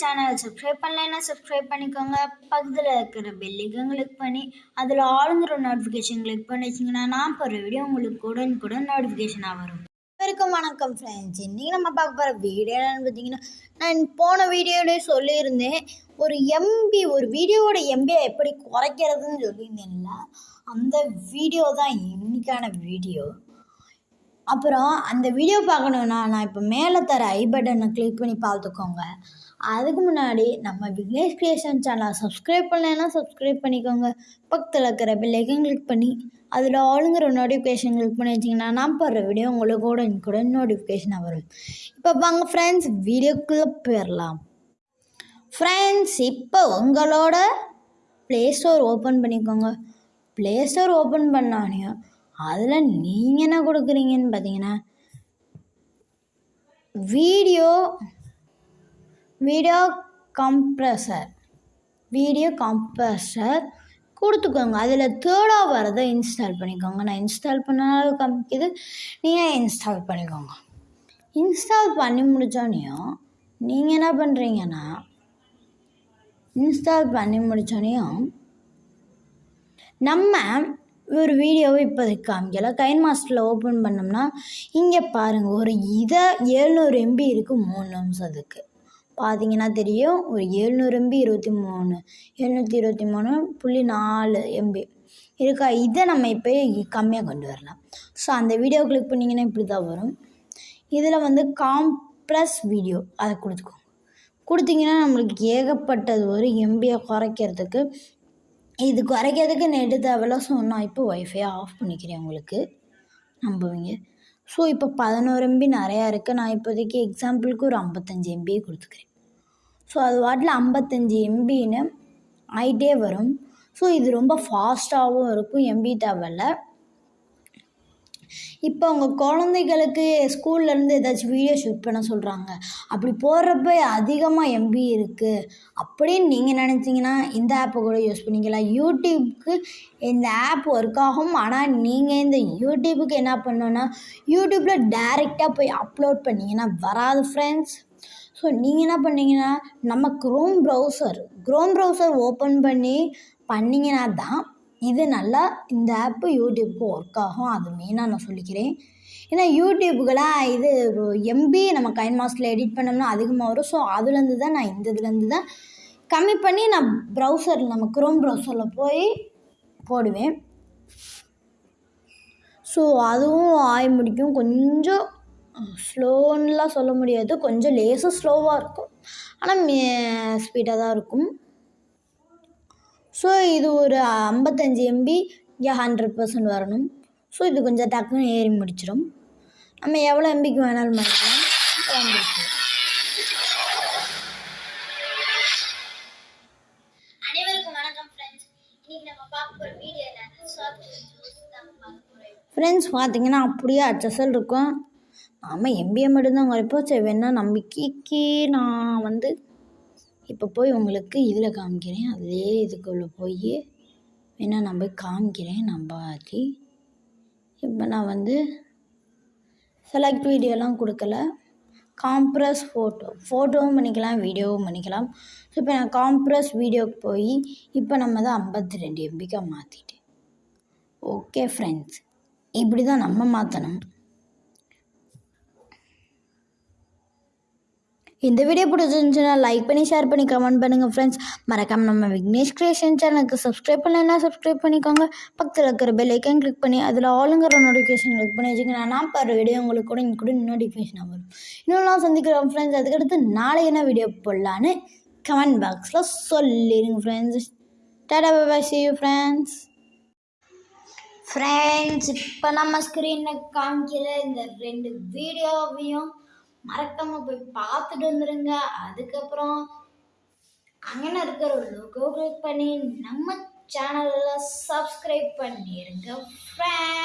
சேனலை சப்ஸ்கிரைப் பண்ணலைன்னா சப்ஸ்கிரைப் பண்ணிக்கோங்க. பக்கத்தில் இருக்கிற பெல்லைக்கும் கிளிக் பண்ணி அதில் ஆளுங்கிற நோட்டிஃபிகேஷன் கிளிக் பண்ணி வச்சிங்கன்னா நான் போகிற வீடியோ உங்களுக்கு உடனுக்குடன் நோட்டிஃபிகேஷனாக வரும். வரைக்கும் வணக்கம் ஃப்ரெண்ட்ஸ் இன்றைக்கி நம்ம பார்க்க போகிற வீடியோ என்னென்னு பார்த்தீங்கன்னா நான் போன வீடியோலேயே சொல்லியிருந்தேன் ஒரு எம்பி ஒரு வீடியோவோட எம்பியை எப்படி குறைக்கிறதுன்னு சொல்லியிருந்தேன்ல அந்த வீடியோ தான் இன்னைக்கான வீடியோ அப்புறம் அந்த வீடியோ பார்க்கணுன்னா நான் இப்போ மேலே தர ஐ பட்டனை கிளிக் பண்ணி பார்த்துக்கோங்க. அதுக்கு முன்னாடி நம்ம விக்னேஷ் கிரியேஷன் சேனலை சப்ஸ்கிரைப் பண்ணலைன்னா சப்ஸ்கிரைப் பண்ணிக்கோங்க. பக்கத்தில் இருக்கிற பெல்லைக்கன் கிளிக் பண்ணி அதில் ஆளுங்கிற நோட்டிஃபிகேஷன் கிளிக் பண்ணி வச்சிங்கன்னா நான் போடுற வீடியோ உங்களுக்கு கூட கூட நோட்டிஃபிகேஷனாக வரும். இப்போ வாங்க ஃப்ரெண்ட்ஸ் வீடியோக்குள்ளே போயிடலாம் ஃப்ரெண்ட்ஸ் இப்போ உங்களோட ப்ளே ஸ்டோர் ஓப்பன் பண்ணிக்கோங்க. ப்ளே ஸ்டோர் ஓப்பன் பண்ணானே அதில் நீங்கள் என்ன கொடுக்குறீங்கன்னு பார்த்தீங்கன்னா video video compressor video compressor கொடுத்துக்கோங்க. அதில் தேர்டாக வரதை இன்ஸ்டால் பண்ணிக்கோங்க. நான் இன்ஸ்டால் பண்ணாலும் காமிக்குது. நீங்கள் இன்ஸ்டால் பண்ணிக்கோங்க. இன்ஸ்டால் பண்ணி முடித்தோடனையும் நீங்கள் என்ன பண்ணுறீங்கன்னா இன்ஸ்டால் பண்ணி முடித்தோடனையும் நம்ம ஒரு வீடியோவை இப்போதைக்கு காமிக்கல. கைன் மாஸ்டரில் ஓப்பன் பண்ணோம்னா இங்கே பாருங்கள் ஒரு இதை எழுநூறு எம்பி இருக்குது மூணு நிமிஷத்துக்கு. பார்த்தீங்கன்னா தெரியும். ஒரு எழுநூறு எம்பி இருபத்தி மூணு எழுநூற்றி இருபத்தி மூணு புள்ளி நாலு எம்பி இருக்கா? இதை நம்ம இப்போ கம்மியாக கொண்டு வரலாம். ஸோ அந்த வீடியோ கிளிக் பண்ணிங்கன்னா இப்படி தான் வரும். இதில் வந்து காம்ப்ளஸ் வீடியோ அதை கொடுத்துக்கோங்க. கொடுத்தீங்கன்னா நம்மளுக்கு ஏகப்பட்டது ஒரு எம்பியை குறைக்கிறதுக்கு இது குறைக்கிறதுக்கு நெட்டு தேவையில்ல. ஸோ நான் இப்போ ஒய்ஃபை ஆஃப் பண்ணிக்கிறேன் உங்களுக்கு. நம்புவீங்க? ஸோ இப்போ பதினோரு எம்பி நிறையா இருக்குது நான் இப்போதைக்கு எக்ஸாம்பிளுக்கு ஒரு ஐம்பத்தஞ்சு எம்பியை கொடுத்துக்கிறேன். ஸோ அது வாட்டில் ஐம்பத்தஞ்சு எம்பின்னு ஆகிட்டே வரும். ஸோ இது ரொம்ப ஃபாஸ்ட்டாகவும் இருக்கும். எம்பி தேவையில்ல. இப்போ அவங்க குழந்தைகளுக்கு ஸ்கூல்லேருந்து ஏதாச்சும் வீடியோ ஷூட் பண்ண சொல்கிறாங்க அப்படி போடுறப்ப அதிகமாக எம்பி இருக்குது அப்படின்னு நீங்கள் நினச்சிங்கன்னா இந்த ஆப்பை கூட யூஸ் பண்ணிக்கலாம். யூடியூப்க்கு இந்த ஆப் ஒர்க் ஆகும். ஆனால் நீங்கள் இந்த யூடியூபுக்கு என்ன பண்ணோன்னா யூடியூப்பில் டைரெக்டாக போய் அப்லோட் பண்ணிங்கன்னா வராது ஃப்ரெண்ட்ஸ் ஸோ நீங்கள் என்ன பண்ணீங்கன்னா நம்ம Chrome browser Chrome browser open பண்ணி பண்ணிங்கன்னா தான் இது நல்லா இந்த ஆப்பு யூடியூப்க்கு ஒர்க் ஆகும். அது மெயினாக நான் சொல்லிக்கிறேன். ஏன்னா யூடியூப்புக்கெல்லாம் இது எம்பி நம்ம கைன் மாஸ்டில் எடிட் பண்ணோம்னா அதிகமாக வரும். ஸோ அதுலேருந்து தான் நான் இந்த இதுலேருந்து தான் கம்மி பண்ணி நான் ப்ரௌசரில் நம்ம க்ரோம் ப்ரௌசரில் போய் போடுவேன். ஸோ அதுவும் ஆய முடிக்கும். கொஞ்சம் ஸ்லோன்னுலாம் சொல்ல முடியாது. கொஞ்சம் லேசாக ஸ்லோவாக இருக்கும். ஆனால் ஸ்பீடாக தான் இருக்கும். ஸோ இது ஒரு ஐம்பத்தஞ்சு எம்பி இங்கே ஹண்ட்ரட் பர்சன்ட் வரணும். ஸோ இது கொஞ்சம் டக்குன்னு ஏறி முடிச்சிடும் நம்ம எவ்வளோ எம்பிக்கு வேணாலும் வந்துருச்சு வணக்கம் ஃப்ரெண்ட்ஸ் நம்ம பார்த்தீங்கன்னா அப்படியே அச்சசல் இருக்கும். ஆமாம் எம்பிஏ மட்டும்தான் குறைப்போம் சரி வேணா நம்பிக்கைக்கு நான் வந்து இப்போ போய் உங்களுக்கு இதில் காமிக்கிறேன். அதே இதுக்குள்ளே போய் வேணால் நான் போய் காமிக்கிறேன் நம்பாதி. இப்போ நான் வந்து செலக்ட் வீடியோலாம் கொடுக்கல. காம்ப்ரஸ் ஃபோட்டோ ஃபோட்டோவும் பண்ணிக்கலாம் வீடியோவும் பண்ணிக்கலாம். ஸோ இப்போ நான் காம்ப்ரஸ் வீடியோக்கு போய் இப்போ நம்ம தான் ஐம்பத்தி ரெண்டு எம்பிக்காக மாற்றிட்டேன் ஓகே ஃப்ரெண்ட்ஸ் இப்படி தான் நம்ம மாற்றணும் இந்த வீடியோ பிடிச்சிருந்துச்சுன்னா லைக் பண்ணி ஷேர் பண்ணி கமெண்ட் பண்ணுங்கள் ஃப்ரெண்ட்ஸ் மறக்காமல் நம்ம விக்னேஷ் கிரியேஷன் சேனலுக்கு சப்ஸ்கிரைப் பண்ணலைன்னா சப்ஸ்கிரைப் பண்ணிக்கோங்க. பக்கத்தில் இருக்கிற பெல் ஐக்கன் கிளிக் பண்ணி அதில் ஆளுங்கிற நோட்டிஃபிகேஷன் கிளிக் பண்ணி வச்சுக்கோங்க நான் பாரு வீடியோ உங்களுக்கு கூட இங்கே கூட நோட்டிஃபிகேஷன் வரும். இன்னும் சந்திக்கிறோம் ஃப்ரெண்ட்ஸ் அதுக்கடுத்து நாளை என்ன வீடியோ போடலான்னு கமெண்ட் பாக்ஸில் சொல்லிடுங்க friends Tata bye see you friends friends இப்போ நம்ம ஸ்க்ரீனில் காமிக்கிற இந்த ரெண்டு வீடியோவையும் மறக்காம போய் பார்த்துட்டு வந்துடுங்க அதுக்கப்புறம் அங்கே இருக்கிற லோகோ கிளிக் பண்ணி நம்ம சேனலில் சப்ஸ்கிரைப் பண்ணிடுங்க ஃப்ரெண்ட்